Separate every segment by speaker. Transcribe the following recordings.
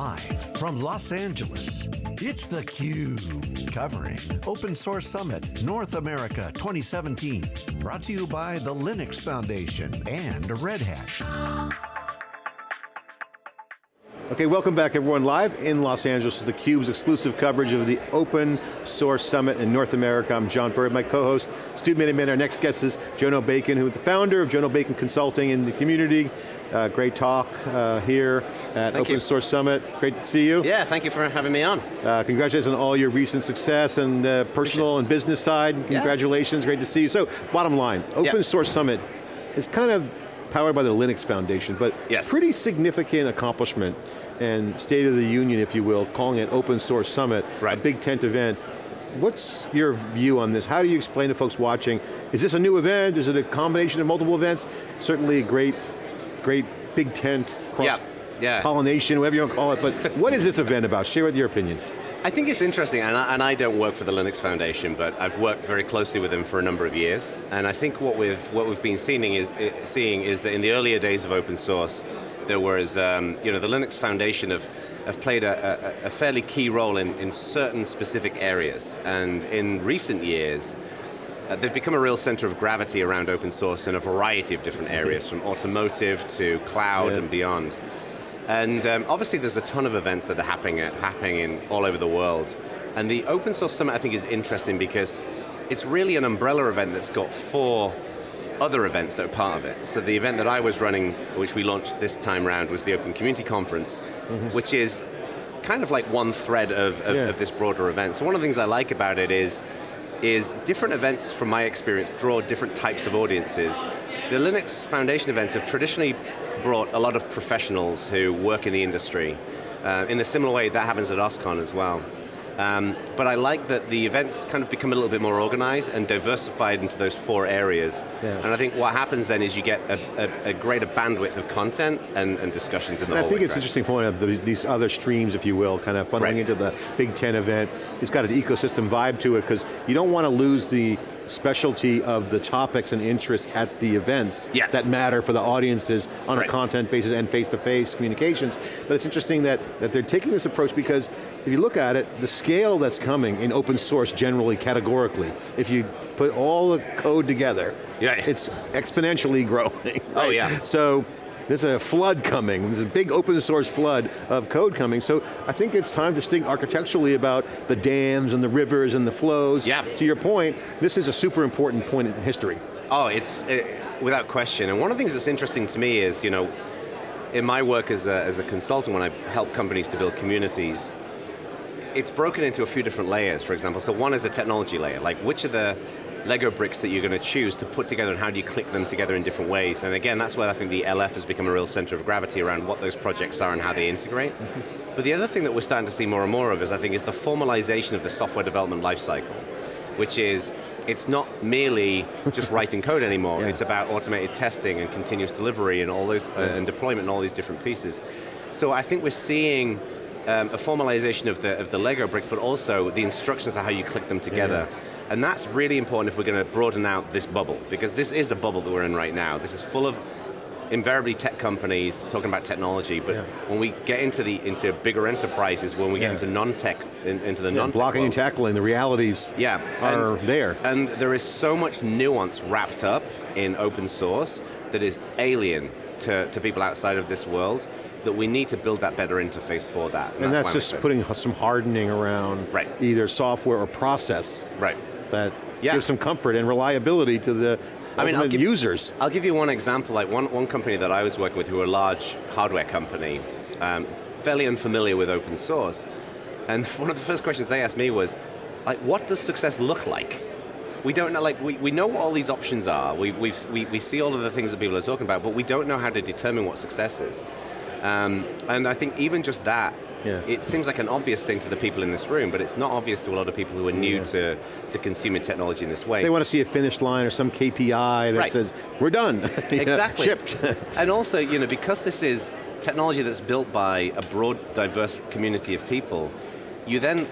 Speaker 1: Live from Los Angeles, it's theCUBE, covering Open Source Summit North America 2017. Brought to you by the Linux Foundation and Red Hat.
Speaker 2: Okay, welcome back everyone. Live in Los Angeles is theCUBE's exclusive coverage of the Open Source Summit in North America. I'm John Furrier, my co-host, Stu Miniman. Our next guest is Jono Bacon, who is the founder of Jono Bacon Consulting in the community. Uh, great talk uh, here at
Speaker 3: thank
Speaker 2: Open
Speaker 3: you.
Speaker 2: Source Summit. Great to see you.
Speaker 3: Yeah, thank you for having me on.
Speaker 2: Uh, congratulations on all your recent success and uh, personal and business side. Congratulations, great to see you. So, bottom line, Open
Speaker 3: Yeah.
Speaker 2: Source Summit is kind of powered by the Linux Foundation, but
Speaker 3: Yes.
Speaker 2: pretty significant accomplishment and State of the Union, if you will, calling it Open Source Summit, a big tent event. What's your view on this? How do you explain to folks watching? Is this a new event? Is it a combination of multiple events? Certainly a great, great big tent, cross
Speaker 3: Yeah, yeah.
Speaker 2: pollination, whatever you want to call it, but what is this event about? Share with your opinion.
Speaker 3: I think it's interesting, and I, and I don't work for the Linux Foundation, but I've worked very closely with them for a number of years, and I think what we've, what we've been seeing is, seeing is that in the earlier days of open source, there was, um, you know, the Linux Foundation have, have played a, a, a fairly key role in, in certain specific areas, and in recent years, Uh, they've become a real center of gravity around open source in a variety of different areas, from automotive to cloud
Speaker 2: Yeah.
Speaker 3: and beyond. And um, obviously there's a ton of events that are happening, happening in, all over the world. And the Open Source Summit I think is interesting because it's really an umbrella event that's got four other events that are part of it. So the event that I was running, which we launched this time round, was the Open Community Conference, which is kind of like one thread of, of,
Speaker 2: Yeah.
Speaker 3: of this broader event. So one of the things I like about it is, is different events, from my experience, draw different types of audiences. The Linux Foundation events have traditionally brought a lot of professionals who work in the industry. Uh, in a similar way, that happens at OSCON as well. Um, but I like that the events kind of become a little bit more organized and diversified into those four areas.
Speaker 2: Yeah.
Speaker 3: And I think what happens then is you get a, a, a greater bandwidth of content and, and discussions in the
Speaker 2: And I think it's an interesting point of the, these other streams, if you will, kind of funneling
Speaker 3: Right.
Speaker 2: into the big tent event. It's got an ecosystem vibe to it because you don't want to lose the specialty of the topics and interests at the events
Speaker 3: Yeah.
Speaker 2: that matter for the audiences on
Speaker 3: Right.
Speaker 2: a content basis and face-to-face communications. But it's interesting that, that they're taking this approach because if you look at it, the scale that's coming in open source generally, categorically, if you put all the code together,
Speaker 3: Yeah.
Speaker 2: it's exponentially growing.
Speaker 3: Oh, yeah.
Speaker 2: So there's a flood coming, there's a big open source flood of code coming, so I think it's time to think architecturally about the dams and the rivers and the flows.
Speaker 3: Yeah.
Speaker 2: To your point, this is a super important point in history.
Speaker 3: Oh, it's uh, without question. And one of the things that's interesting to me is, you know, in my work as a, as a consultant, when I help companies to build communities, it's broken into a few different layers, for example. So one is a technology layer, like which are the Lego bricks that you're going to choose to put together and how do you click them together in different ways? And again, that's where I think the LF has become a real center of gravity around what those projects are and how they integrate. But the other thing that we're starting to see more and more of is, I think, is the formalization of the software development lifecycle, which is, it's not merely just writing code anymore,
Speaker 2: Yeah.
Speaker 3: it's about automated testing and continuous delivery and all those, uh, and deployment and all these different pieces. So I think we're seeing um, a formalization of the, of the Lego bricks, but also the instructions for how you click them together. And that's really important if we're going to broaden out this bubble, because this is a bubble that we're in right now. This is full of invariably tech companies talking about technology, but
Speaker 2: Yeah.
Speaker 3: when we get into the into bigger enterprises, when we
Speaker 2: Yeah.
Speaker 3: get into non-tech, in, into the
Speaker 2: Yeah,
Speaker 3: non-tech
Speaker 2: blocking and tackling, the realities
Speaker 3: yeah,
Speaker 2: are
Speaker 3: and-
Speaker 2: there.
Speaker 3: And there is so much nuance wrapped up in open source that is alien to, to people outside of this world that we need to build that better interface for that.
Speaker 2: and that's
Speaker 3: why I'm
Speaker 2: just putting some hardening around
Speaker 3: Right.
Speaker 2: either software or process
Speaker 3: Right.
Speaker 2: that
Speaker 3: Yeah.
Speaker 2: gives some comfort and reliability to the
Speaker 3: I mean, I'll give-
Speaker 2: users.
Speaker 3: I'll give you one example, like one, one company that I was working with who are a large hardware company, um, fairly unfamiliar with open source, and one of the first questions they asked me was, like, what does success look like? We don't know, like, we, we know what all these options are, we, we've, we, we see all of the things that people are talking about, but we don't know how to determine what success is. Um, and I think even just that,
Speaker 2: Yeah.
Speaker 3: it seems like an obvious thing to the people in this room, but it's not obvious to a lot of people who are new
Speaker 2: Yeah.
Speaker 3: to, to consuming technology in this way.
Speaker 2: They want to see a finish line or some KPI that
Speaker 3: Right.
Speaker 2: says, we're done.
Speaker 3: Exactly.
Speaker 2: Shipped.
Speaker 3: and also, you know, because this is technology that's built by a broad, diverse community of people, you then,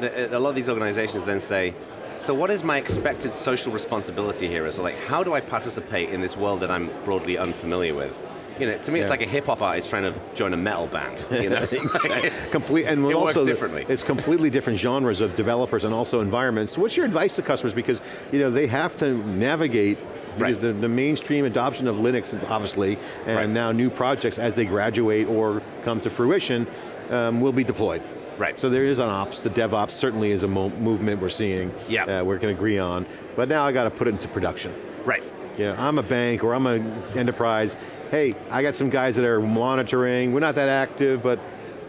Speaker 3: the, a lot of these organizations then say, so what is my expected social responsibility here? So like, how do I participate in this world that I'm broadly unfamiliar with? You know, to me it's like a hip hop artist trying to join a metal band. You know?
Speaker 2: Complete, and
Speaker 3: It works
Speaker 2: also
Speaker 3: differently.
Speaker 2: It's completely different genres of developers and also environments. What's your advice to customers? Because you know they have to navigate because
Speaker 3: Right.
Speaker 2: the, the mainstream adoption of Linux, obviously, and
Speaker 3: Right.
Speaker 2: now new projects as they graduate or come to fruition, um, will be deployed.
Speaker 3: Right.
Speaker 2: So there is an ops, the DevOps certainly is a mo movement we're seeing,
Speaker 3: Yeah.
Speaker 2: uh, we can agree on, but now I got to put it into production.
Speaker 3: right.
Speaker 2: Yeah, I'm a bank or I'm an enterprise. Hey, I got some guys that are monitoring. We're not that active, but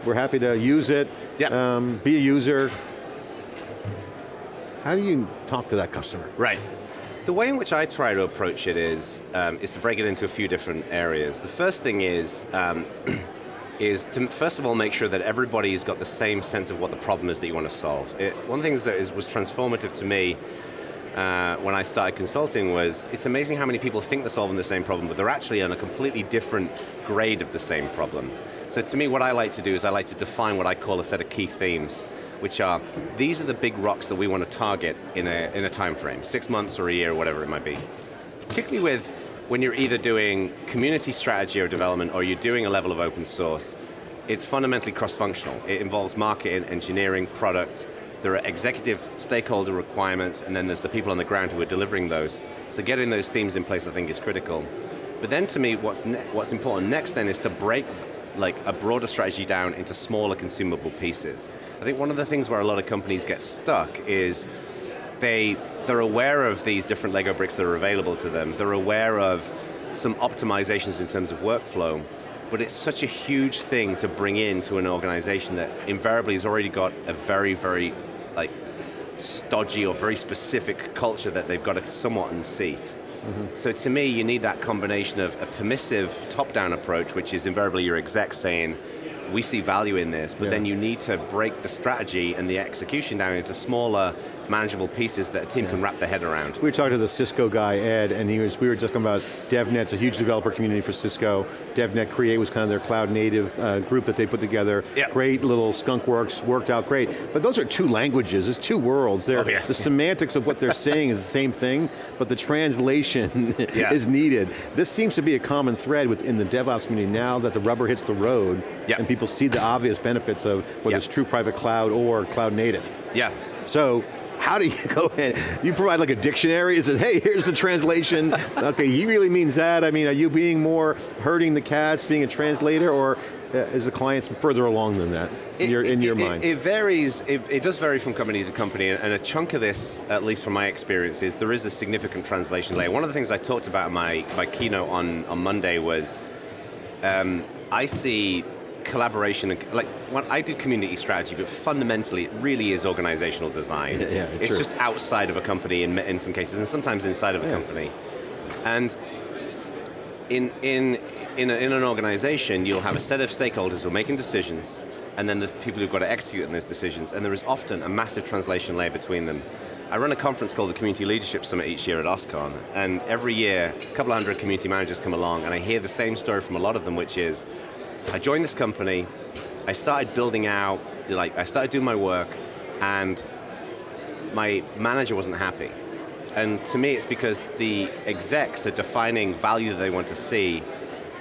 Speaker 2: we're happy to use it.
Speaker 3: Yeah.
Speaker 2: Um, be a user. How do you talk to that customer?
Speaker 3: Right. The way in which I try to approach it is, um, is to break it into a few different areas. The first thing is, um, is to first of all make sure that everybody's got the same sense of what the problem is that you want to solve. It, one of the things that is, was transformative to me uh, when I started consulting was, it's amazing how many people think they're solving the same problem, but they're actually on a completely different grade of the same problem. So to me, what I like to do is I like to define what I call a set of key themes, which are, these are the big rocks that we want to target in a, in a time frame, six months or a year, or whatever it might be. Particularly with when you're either doing community strategy or development or you're doing a level of open source, it's fundamentally cross-functional. It involves marketing, engineering, product, there are executive stakeholder requirements, and then there's the people on the ground who are delivering those. So getting those themes in place I think is critical. But then to me, what's, what's important next then is to break like a broader strategy down into smaller consumable pieces. I think one of the things where a lot of companies get stuck is they, they're aware of these different Lego bricks that are available to them. They're aware of some optimizations in terms of workflow, but it's such a huge thing to bring into an organization that invariably has already got a very, very like stodgy or very specific culture that they've got to somewhat unseat. Mm-hmm. So to me, you need that combination of a permissive top-down approach, which is invariably your exec saying, we see value in this, but
Speaker 2: Yeah.
Speaker 3: then you need to break the strategy and the execution down into smaller, manageable pieces that a team can wrap their head around.
Speaker 2: We were talking to the Cisco guy, Ed, and he was, we were talking about DevNet's a huge developer community for Cisco. DevNet Create was kind of their cloud native uh, group that they put together.
Speaker 3: Yeah.
Speaker 2: Great little skunk works, worked out great. But those are two languages, it's two worlds. They're,
Speaker 3: Oh, yeah.
Speaker 2: The semantics of what they're saying is the same thing, but the translation
Speaker 3: Yeah.
Speaker 2: is needed. This seems to be a common thread within the DevOps community now that the rubber hits the road
Speaker 3: Yeah.
Speaker 2: and people see the obvious benefits of whether
Speaker 3: Yeah.
Speaker 2: it's true private cloud or cloud native.
Speaker 3: Yeah,
Speaker 2: So, how do you go in? You provide like a dictionary, it says, hey, here's the translation. okay, he really means that. I mean, are you being more herding the cats, being a translator, or uh, is the client further along than that, in your, in your
Speaker 3: it,
Speaker 2: mind?
Speaker 3: It, varies, it, it does vary from company to company, and a chunk of this, at least from my experience, is there is a significant translation layer. One of the things I talked about in my, my keynote on, on Monday was, um, I see collaboration, and, like, when I do community strategy, but fundamentally it really is organizational design.
Speaker 2: Yeah, yeah,
Speaker 3: it's
Speaker 2: true.
Speaker 3: just outside of a company in, in some cases, and sometimes inside of a
Speaker 2: Yeah.
Speaker 3: company. And in, in, in, a, in an organization, you'll have a set of stakeholders who are making decisions, and then the people who've got to execute on those decisions, and there is often a massive translation layer between them. I run a conference called the Community Leadership Summit each year at OSCON, and every year, a couple of hundred community managers come along, and I hear the same story from a lot of them, which is, I joined this company, I started building out, like, I started doing my work, and my manager wasn't happy. And to me, it's because the execs are defining value that they want to see,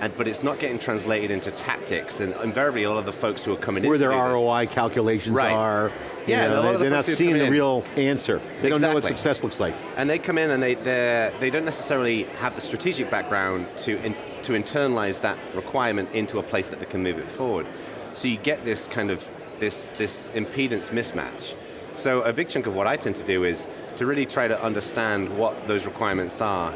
Speaker 3: and, but it's not getting translated into tactics, and invariably a lot of the folks who are coming in
Speaker 2: Where their
Speaker 3: do this-
Speaker 2: ROI calculations
Speaker 3: Right.
Speaker 2: are.
Speaker 3: Yeah,
Speaker 2: know, they,
Speaker 3: the
Speaker 2: they're not seeing the
Speaker 3: in-
Speaker 2: real answer. They don't know what success looks like.
Speaker 3: And they come in and they, they don't necessarily have the strategic background to, in, to internalize that requirement into a place that they can move it forward. So you get this kind of, this, this impedance mismatch. So a big chunk of what I tend to do is to really try to understand what those requirements are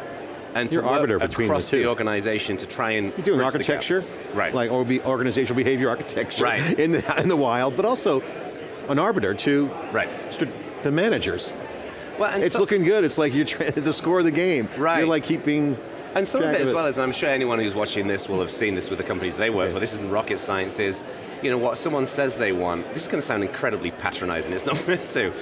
Speaker 3: and
Speaker 2: You're
Speaker 3: to
Speaker 2: arbiter between the
Speaker 3: across
Speaker 2: two.
Speaker 3: the organization to try and
Speaker 2: You're doing
Speaker 3: bridge the
Speaker 2: architecture,
Speaker 3: Right.
Speaker 2: like or be organizational behavior architecture
Speaker 3: Right.
Speaker 2: in the in the wild, but also an arbiter to
Speaker 3: Right.
Speaker 2: the managers.
Speaker 3: Well, and
Speaker 2: It's
Speaker 3: so-
Speaker 2: looking good. It's like you're trying to score the game.
Speaker 3: Right.
Speaker 2: You're like keeping.
Speaker 3: And some of it as well as, I'm sure anyone who's watching this will have seen this with the companies they work
Speaker 2: Yeah.
Speaker 3: for, this isn't rocket science, is, you know, what someone says they want, this is going to sound incredibly patronizing, it's not meant to,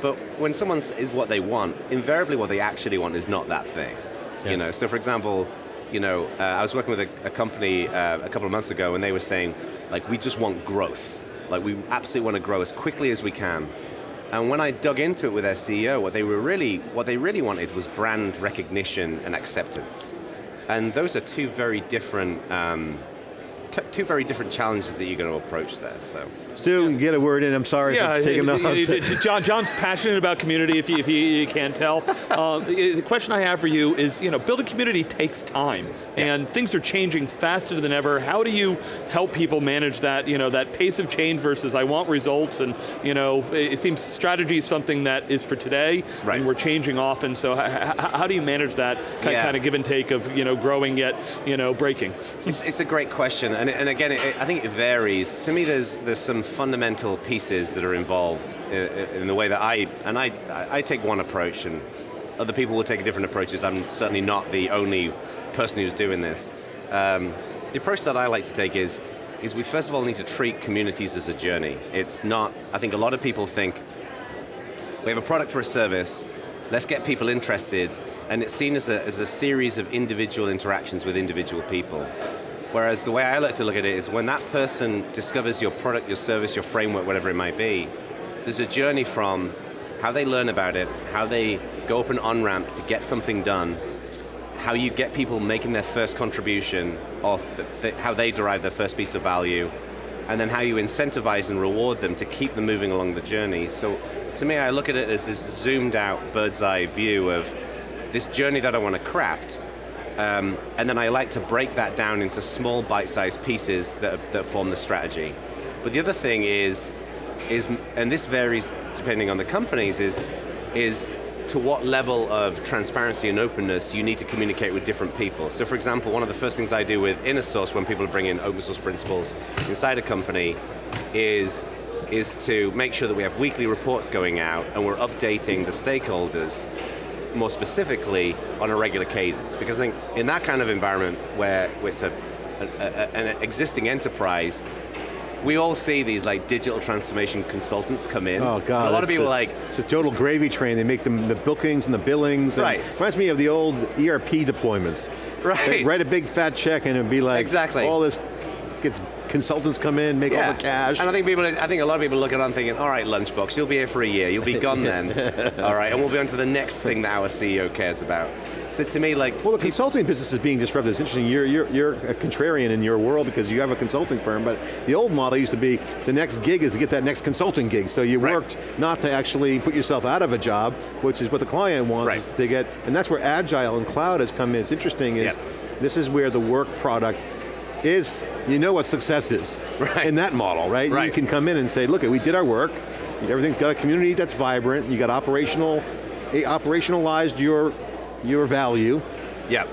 Speaker 3: but when someone is what they want, invariably what they actually want is not that thing.
Speaker 2: Yeah.
Speaker 3: You know, so for example, you know, uh, I was working with a, a company uh, a couple of months ago and they were saying, like, we just want growth. Like, we absolutely want to grow as quickly as we can. And when I dug into it with their CEO, what they were really, what they really wanted was brand recognition and acceptance. And those are two very different um, two very different challenges that you're going to approach there, so.
Speaker 2: Stu, get a word in, I'm sorry
Speaker 4: yeah,
Speaker 2: for taking off.
Speaker 4: John, John's passionate about community, if you, if you, you can't tell. Uh, the question I have for you is, you know, building a community takes time, yeah. and things are changing faster than ever. How do you help people manage that, you know, that pace of change versus I want results, and you know, it seems strategy is something that is for today, right. and we're changing often, so how do you manage that kind, yeah. kind of give and take of, you know, growing yet, you know, breaking?
Speaker 3: It's, it's a great question, and, and again, it, I think it varies. To me, there's, there's some fundamental pieces that are involved in, in the way that I, and I, I take one approach and other people will take different approaches. I'm certainly not the only person who's doing this. Um, the approach that I like to take is, is we first of all need to treat communities as a journey. It's not, I think a lot of people think, we have a product or a service, let's get people interested, and it's seen as a, as a series of individual interactions with individual people. Whereas the way I like to look at it is when that person discovers your product, your service, your framework, whatever it might be, there's a journey from how they learn about it, how they go up an on-ramp to get something done, how you get people making their first contribution, or the, the, how they derive their first piece of value, and then how you incentivize and reward them to keep them moving along the journey. So to me, I look at it as this zoomed out bird's eye view of this journey that I want to craft, um, and then I like to break that down into small bite-sized pieces that, that form the strategy. But the other thing is, is, and this varies depending on the companies, is, is to what level of transparency and openness you need to communicate with different people. So for example, one of the first things I do with InnerSource when people bring in open source principles inside a company is, is to make sure that we have weekly reports going out and we're updating the stakeholders more specifically on a regular cadence. Because I think in that kind of environment where it's a, a, a, an existing enterprise, we all see these like digital transformation consultants come in.
Speaker 2: Oh God,
Speaker 3: a lot of people
Speaker 2: a,
Speaker 3: like
Speaker 2: it's a total gravy train. They make them the bookings and the billings. And
Speaker 3: right.
Speaker 2: Reminds me of the old ERP deployments.
Speaker 3: Right.
Speaker 2: They write a big fat check and it'd be like
Speaker 3: exactly.
Speaker 2: all this gets consultants come in, make yeah. all the cash.
Speaker 3: And I think people, I think a lot of people look at it thinking, all right, Lunchbox, you'll be here for a year, you'll be gone then. all right, and we'll be on to the next thing that our CEO cares about. So to me, like...
Speaker 2: Well, the consulting business is being disrupted. It's interesting, you're, you're, you're a contrarian in your world because you have a consulting firm, but the old model used to be, the next gig is to get that next consulting gig. So you right. worked not to actually put yourself out of a job, which is what the client wants right. to get, and that's where Agile and cloud has come in. It's interesting is, yep. this is where the work product is, you know what success is right. in that model, right?
Speaker 3: right?
Speaker 2: You can come in and say, look, we did our work, everything's got a community that's vibrant, you got operational, operationalized your, your value.
Speaker 3: Yeah.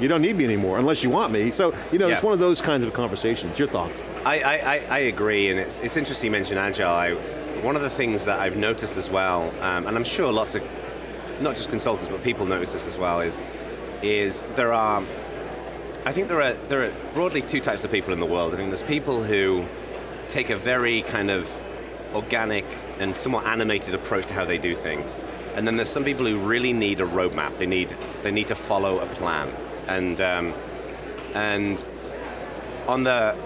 Speaker 2: You don't need me anymore, unless you want me. So, you know, yeah. it's one of those kinds of conversations. Your thoughts?
Speaker 3: I, I, I agree, and it's, it's interesting you mention Agile. I, one of the things that I've noticed as well, um, and I'm sure lots of, not just consultants, but people notice this as well, is, is there are I think there are, there are broadly two types of people in the world. I think there's people who take a very kind of organic and somewhat animated approach to how they do things. And then there's some people who really need a roadmap. They need, they need to follow a plan. And, um, and on the,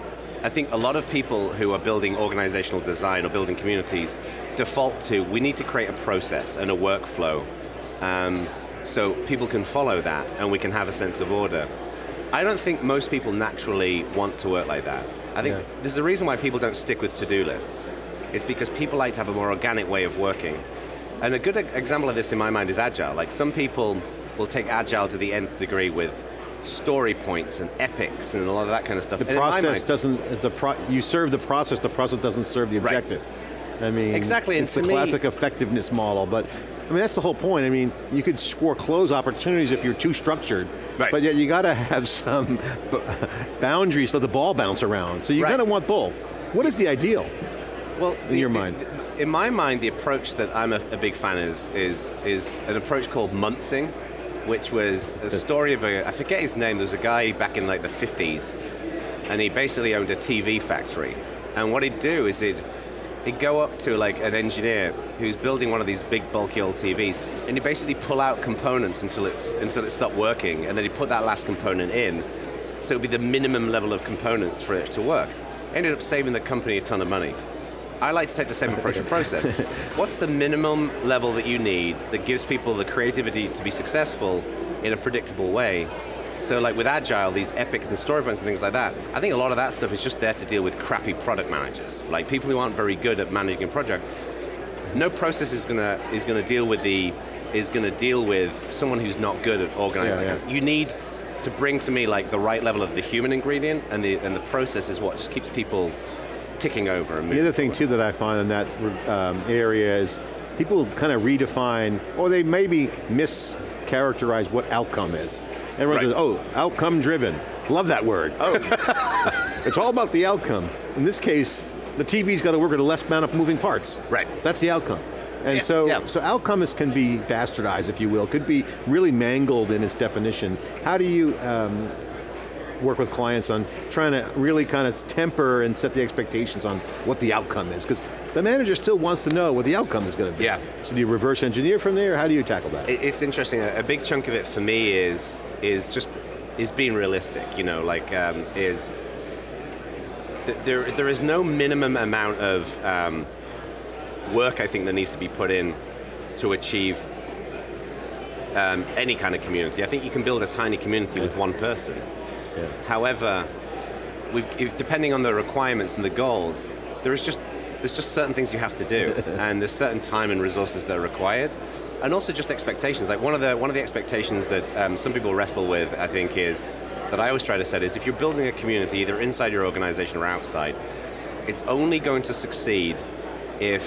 Speaker 3: I think a lot of people who are building organizational design or building communities default to, we need to create a process and a workflow um, so people can follow that and we can have a sense of order. I don't think most people naturally want to work like that. I think yeah. there's a reason why people don't stick with to-do lists. It's because people like to have a more organic way of working. And a good example of this in my mind is Agile. Like some people will take Agile to the nth degree with story points and epics and a lot of that kind of stuff.
Speaker 2: The
Speaker 3: and
Speaker 2: process
Speaker 3: mind,
Speaker 2: doesn't, the pro you serve the process, the process doesn't serve the objective.
Speaker 3: Right.
Speaker 2: I mean,
Speaker 3: exactly.
Speaker 2: it's the classic effectiveness model, but I mean, that's the whole point. I mean, you could foreclose opportunities if you're too structured, right. but yet you got to have some boundaries so the ball bounce around. So you right. got to want both. What is the ideal? Well, in the, your mind?
Speaker 3: in my mind, the approach that I'm a, a, big fan is, is, is an approach called Muntzing, which was a story of a, I forget his name, there was a guy back in like the 50s, and he basically owned a TV factory. And what he'd do is he'd he'd go up to like an engineer who's building one of these big bulky old TVs, and he'd basically pull out components until, it's, until it stopped working, and then he'd put that last component in, so it would be the minimum level of components for it to work. Ended up saving the company a ton of money. I like to take the same approach to process. What's the minimum level that you need that gives people the creativity to be successful in a predictable way? So like with Agile, these epics and storypoints and things like that, I think a lot of that stuff is just there to deal with crappy product managers. Like people who aren't very good at managing a project. No process is going to is going to deal with the is going to deal with someone who's not good at organizing.
Speaker 2: Yeah, yeah.
Speaker 3: You need to bring to me like the right level of the human ingredient, and the and the process is what just keeps people ticking over. And
Speaker 2: The other thing too that I find in that um, area is people kind of redefine, or they maybe mischaracterize what outcome is. Everyone
Speaker 3: Right.
Speaker 2: says, oh, outcome driven. Love that word.
Speaker 3: Oh,
Speaker 2: It's all about the outcome. In this case, the TV's got to work with a less amount of moving parts.
Speaker 3: Right.
Speaker 2: That's the outcome. And
Speaker 3: Yeah,
Speaker 2: so,
Speaker 3: yeah.
Speaker 2: so outcomes can be bastardized, if you will, could be really mangled in its definition. How do you um, work with clients on trying to really kind of temper and set the expectations on what the outcome is? Because the manager still wants to know what the outcome is going to be.
Speaker 3: Yeah.
Speaker 2: So do you reverse engineer from there? How do you tackle that?
Speaker 3: It's interesting. A a big chunk of it for me is is just is being realistic. You know, like um, is th- there there is no minimum amount of um, work I think that needs to be put in to achieve um, any kind of community. I think you can build a tiny community with one person.
Speaker 2: Yeah.
Speaker 3: However, depending on the requirements and the goals, there is just there's just certain things you have to do, and there's certain time and resources that are required, and also just expectations. Like one of the one of the expectations that um, some people wrestle with, I think, is that I always try to set is if you're building a community, either inside your organization or outside, it's only going to succeed if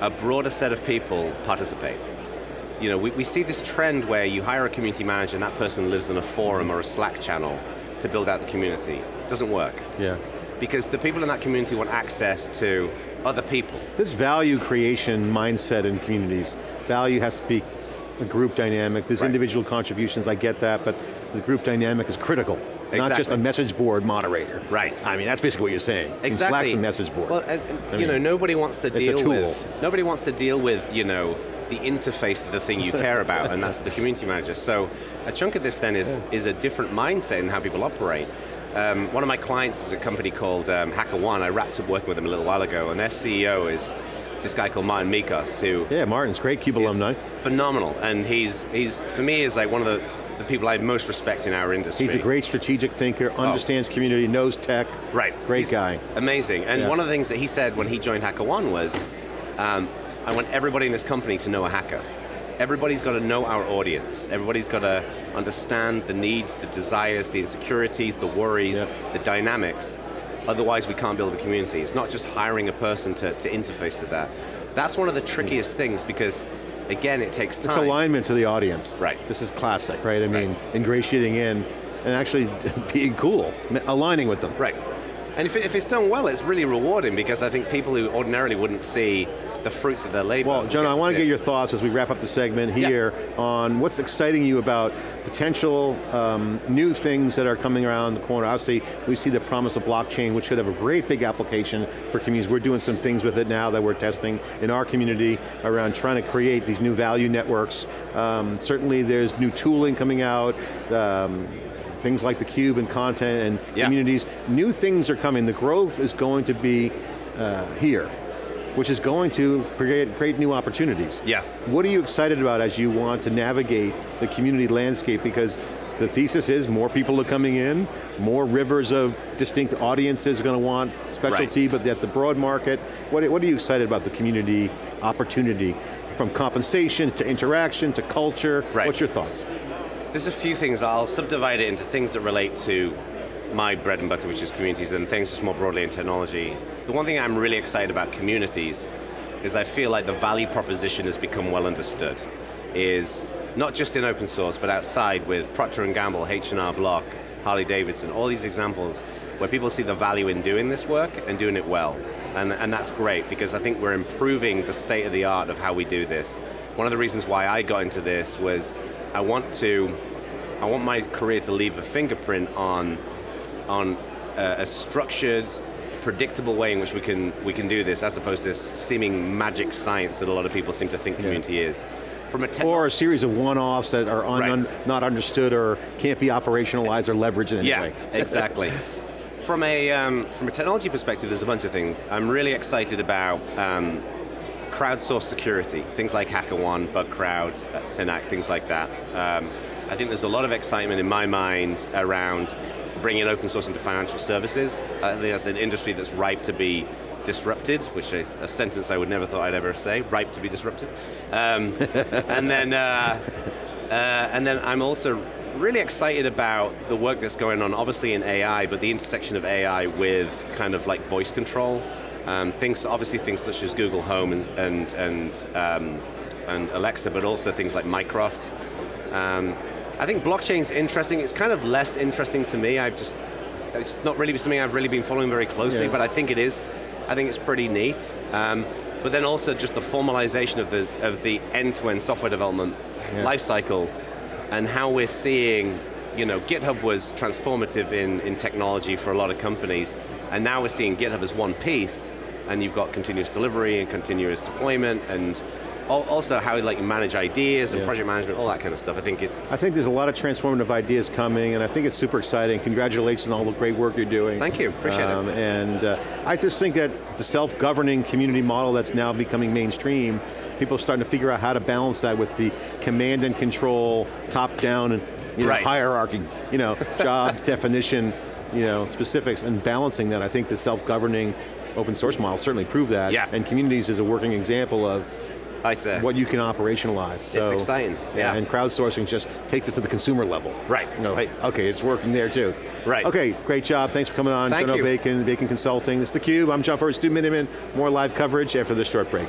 Speaker 3: a broader set of people participate you know, we, we see this trend where you hire a community manager and that person lives in a forum or a Slack channel to build out the community. It doesn't work.
Speaker 2: Yeah.
Speaker 3: Because the people in that community want access to other people.
Speaker 2: This value creation mindset in communities, value has to be a group dynamic, there's
Speaker 3: Right.
Speaker 2: individual contributions, I get that, but the group dynamic is critical. Exactly. Not just a message board moderator.
Speaker 3: Right.
Speaker 2: I mean, that's basically what you're saying.
Speaker 3: Exactly.
Speaker 2: Slack's a message board.
Speaker 3: Well, and, and, you know, nobody wants to deal with, nobody wants to deal with, you know, the interface of the thing you care about, and that's the community manager. So a chunk of this then is, is a different mindset in how people operate. Um, one of my clients is a company called um, HackerOne. I wrapped up working with them a little while ago, and their CEO is this guy called Martin Mickos, who
Speaker 2: Yeah, Martin's great, Cube alumni.
Speaker 3: phenomenal, and he's, he's for me, is like one of the, the people I most respect in our industry.
Speaker 2: He's a great strategic thinker, understands community, knows tech.
Speaker 3: Right.
Speaker 2: Great
Speaker 3: He's
Speaker 2: guy.
Speaker 3: Amazing. And
Speaker 2: Yeah.
Speaker 3: one of the things that he said when he joined HackerOne was, um, I want everybody in this company to know a hacker. Everybody's got to know our audience. Everybody's got to understand the needs, the desires, the insecurities, the worries,
Speaker 2: Yeah.
Speaker 3: the dynamics. Otherwise we can't build a community. It's not just hiring a person to, to interface to that. That's one of the trickiest things because, again, it takes time.
Speaker 2: It's alignment to the audience.
Speaker 3: Right.
Speaker 2: This is classic, right? I mean, ingratiating in and actually being cool, aligning with them.
Speaker 3: Right. And if, it, if it's done well, it's really rewarding because I think people who ordinarily wouldn't see the fruits of their labor.
Speaker 2: Well, John, I want to get your thoughts as we wrap up the segment here on what's exciting you about potential um, new things that are coming around the corner. Obviously, we see the promise of blockchain, which could have a great big application for communities. We're doing some things with it now that we're testing in our community around trying to create these new value networks. Um, certainly there's new tooling coming out, um, things like the cube and content and
Speaker 3: Yeah.
Speaker 2: communities. New things are coming. The growth is going to be uh, here which is going to create, create new opportunities.
Speaker 3: Yeah.
Speaker 2: What are you excited about as you want to navigate the community landscape? Because the thesis is more people are coming in, more rivers of distinct audiences are going to want specialty, but at the broad market, what, what are you excited about the community opportunity? From compensation to interaction to culture,
Speaker 3: Right.
Speaker 2: what's your thoughts?
Speaker 3: There's a few things, I'll subdivide it into things that relate to my bread and butter, which is communities, and things just more broadly in technology. The one thing I'm really excited about communities is I feel like the value proposition has become well understood. Is not just in open source, but outside with Procter & Gamble, H&R Block, Harley Davidson, all these examples where people see the value in doing this work and doing it well. And, and that's great because I think we're improving the state of the art of how we do this. One of the reasons why I got into this was I want to, I want my career to leave a fingerprint on, on a, a structured, predictable way in which we can, we can do this as opposed to this seeming magic science that a lot of people seem to think community is. From a
Speaker 2: Or a series of one-offs that are un,
Speaker 3: Right.
Speaker 2: un- not understood or can't be operationalized or leveraged in any
Speaker 3: Yeah,
Speaker 2: way.
Speaker 3: exactly. from a um, from a technology perspective, there's a bunch of things. I'm really excited about um, crowdsourced security, things like HackerOne, BugCrowd, uh, Synack, things like that. Um, I think there's a lot of excitement in my mind around bringing open source into financial services. I think that's an industry that's ripe to be disrupted, which is a sentence I would never thought I'd ever say, ripe to be disrupted. Um, and then, uh, uh, and then I'm also really excited about the work that's going on, obviously in AI, but the intersection of AI with kind of like voice control. Um, things, obviously things such as Google Home and, and, and, um, and Alexa, but also things like Mycroft. I think blockchain's interesting. It's kind of less interesting to me. I've just, it's not really something I've really been following very closely,
Speaker 2: Yeah.
Speaker 3: but I think it is. I think it's pretty neat. Um, but then also just the formalization of the of the end-to-end software development
Speaker 2: Yeah.
Speaker 3: life cycle and how we're seeing, you know, GitHub was transformative in, in technology for a lot of companies, and now we're seeing GitHub as one piece, and you've got continuous delivery and continuous deployment, and also how we like manage ideas and
Speaker 2: Yeah.
Speaker 3: project management, all that kind of stuff. I think it's,
Speaker 2: I think there's a lot of transformative ideas coming, and I think it's super exciting. Congratulations on all the great work you're doing.
Speaker 3: Thank you, appreciate it.
Speaker 2: Um, And uh, I just think that the self-governing community model that's now becoming mainstream, people are starting to figure out how to balance that with the command and control, top-down, and you know,
Speaker 3: Right.
Speaker 2: hierarchy, you know, job definition, you know, specifics, and balancing that. I think the self-governing open source model certainly proved that.
Speaker 3: Yeah.
Speaker 2: And communities is a working example of
Speaker 3: it's a,
Speaker 2: what you can operationalize. So,
Speaker 3: exciting, yeah.
Speaker 2: And crowdsourcing just takes it to the consumer level.
Speaker 3: Right.
Speaker 2: You know, hey, okay, it's working there too.
Speaker 3: Right.
Speaker 2: Okay, great job. Thanks for coming on.
Speaker 3: Thank
Speaker 2: Jono
Speaker 3: you.
Speaker 2: Bacon, Bacon Consulting. This is theCUBE. I'm John Furrier, Stu Miniman. More live coverage after this short break.